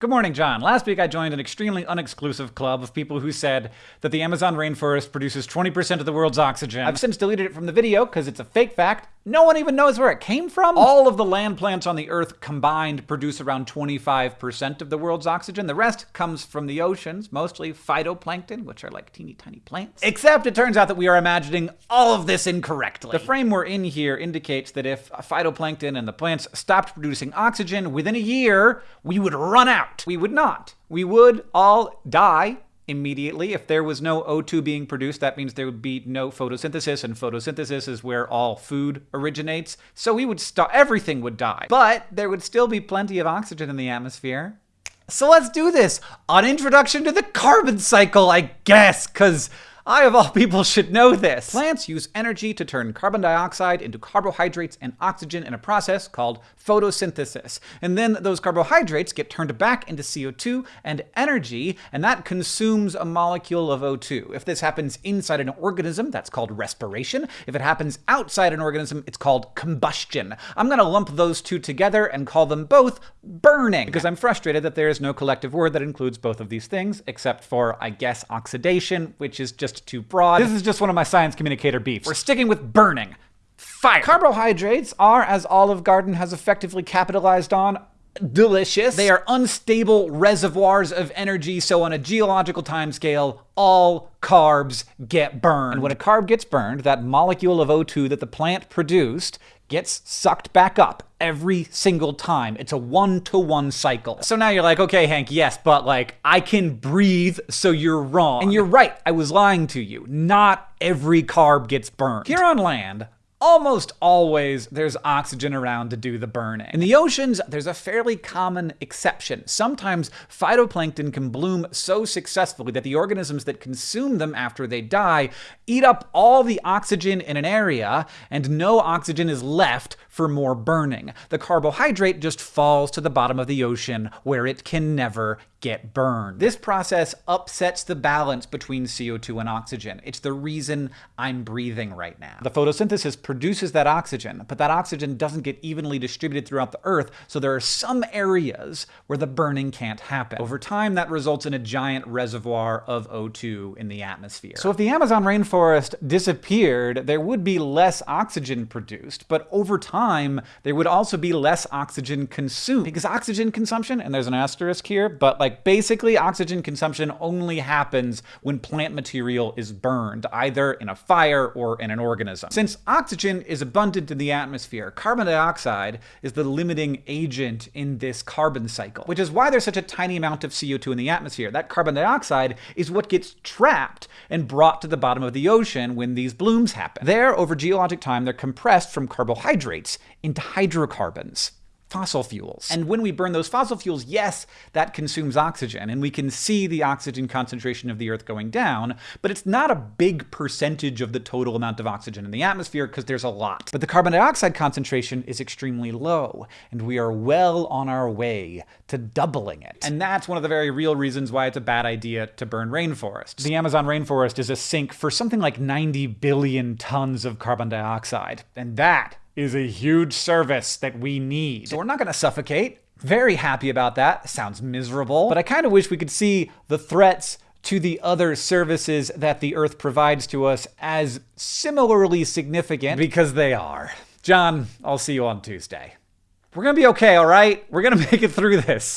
Good morning, John. Last week I joined an extremely unexclusive club of people who said that the Amazon rainforest produces 20% of the world's oxygen. I've since deleted it from the video because it's a fake fact. No one even knows where it came from. All of the land plants on the Earth combined produce around 25% of the world's oxygen. The rest comes from the oceans, mostly phytoplankton, which are like teeny tiny plants. Except it turns out that we are imagining all of this incorrectly. The frame we're in here indicates that if phytoplankton and the plants stopped producing oxygen within a year, we would run out out. We would not. We would all die immediately. If there was no O2 being produced, that means there would be no photosynthesis, and photosynthesis is where all food originates. So we would stop, everything would die. But there would still be plenty of oxygen in the atmosphere. So let's do this. An introduction to the carbon cycle, I guess, because I, of all people, should know this. Plants use energy to turn carbon dioxide into carbohydrates and oxygen in a process called photosynthesis. And then those carbohydrates get turned back into CO2 and energy, and that consumes a molecule of O2. If this happens inside an organism, that's called respiration. If it happens outside an organism, it's called combustion. I'm going to lump those two together and call them both burning, because I'm frustrated that there is no collective word that includes both of these things, except for, I guess, oxidation, which is just too broad. This is just one of my science communicator beefs. We're sticking with burning. Fire. Carbohydrates are, as Olive Garden has effectively capitalized on, delicious. They are unstable reservoirs of energy, so on a geological timescale, all carbs get burned. And when a carb gets burned, that molecule of O2 that the plant produced gets sucked back up every single time. It's a one-to-one cycle. So now you're like, okay, Hank, yes, but like, I can breathe, so you're wrong. And you're right, I was lying to you. Not every carb gets burned. Here on land, almost always there's oxygen around to do the burning. In the oceans, there's a fairly common exception. Sometimes phytoplankton can bloom so successfully that the organisms that consume them after they die eat up all the oxygen in an area, and no oxygen is left for more burning. The carbohydrate just falls to the bottom of the ocean where it can never get burned. This process upsets the balance between CO2 and oxygen. It's the reason I'm breathing right now. The photosynthesis produces that oxygen, but that oxygen doesn't get evenly distributed throughout the Earth, so there are some areas where the burning can't happen. Over time, that results in a giant reservoir of O2 in the atmosphere. So if the Amazon rainforest disappeared, there would be less oxygen produced, but over time, there would also be less oxygen consumed. Because oxygen consumption, and there's an asterisk here, but like basically oxygen consumption only happens when plant material is burned, either in a fire or in an organism. Since oxygen is abundant in the atmosphere, carbon dioxide is the limiting agent in this carbon cycle, which is why there's such a tiny amount of CO2 in the atmosphere. That carbon dioxide is what gets trapped and brought to the bottom of the ocean when these blooms happen. There, over geologic time, they're compressed from carbohydrates into hydrocarbons fossil fuels. And when we burn those fossil fuels, yes, that consumes oxygen, and we can see the oxygen concentration of the Earth going down, but it's not a big percentage of the total amount of oxygen in the atmosphere because there's a lot. But the carbon dioxide concentration is extremely low, and we are well on our way to doubling it. And that's one of the very real reasons why it's a bad idea to burn rainforests. The Amazon rainforest is a sink for something like 90 billion tons of carbon dioxide, and that is a huge service that we need. So we're not going to suffocate. Very happy about that. Sounds miserable. But I kind of wish we could see the threats to the other services that the Earth provides to us as similarly significant because they are. John, I'll see you on Tuesday. We're going to be okay, all right? We're going to make it through this.